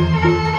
Música